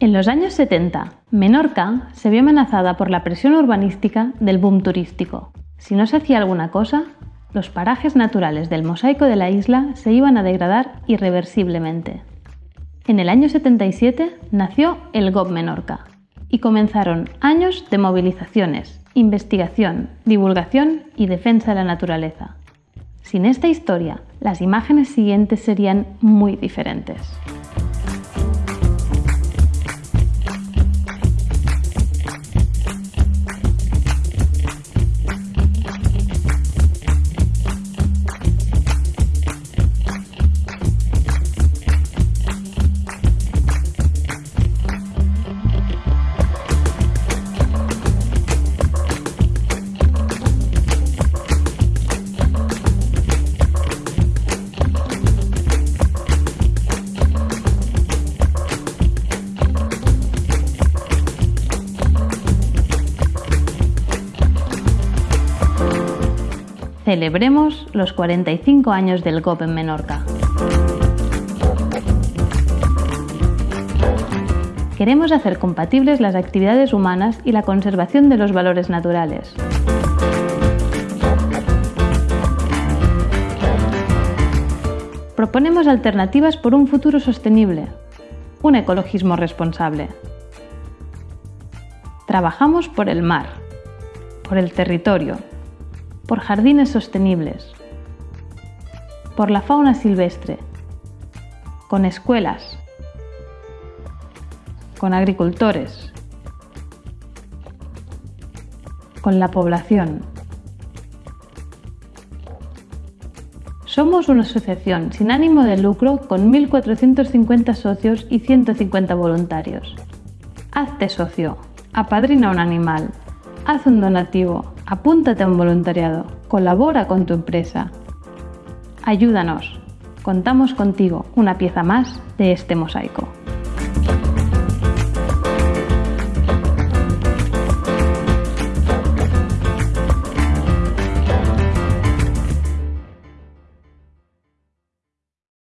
En los años 70, Menorca se vio amenazada por la presión urbanística del boom turístico. Si no se hacía alguna cosa, los parajes naturales del mosaico de la isla se iban a degradar irreversiblemente. En el año 77 nació el GOB Menorca y comenzaron años de movilizaciones, investigación, divulgación y defensa de la naturaleza. Sin esta historia, las imágenes siguientes serían muy diferentes. Celebremos los 45 años del GOP en Menorca. Queremos hacer compatibles las actividades humanas y la conservación de los valores naturales. Proponemos alternativas por un futuro sostenible, un ecologismo responsable. Trabajamos por el mar, por el territorio, por jardines sostenibles, por la fauna silvestre, con escuelas, con agricultores, con la población. Somos una asociación sin ánimo de lucro con 1.450 socios y 150 voluntarios. Hazte socio, apadrina un animal, haz un donativo, apúntate a un voluntariado, colabora con tu empresa. Ayúdanos, contamos contigo, una pieza más de este mosaico.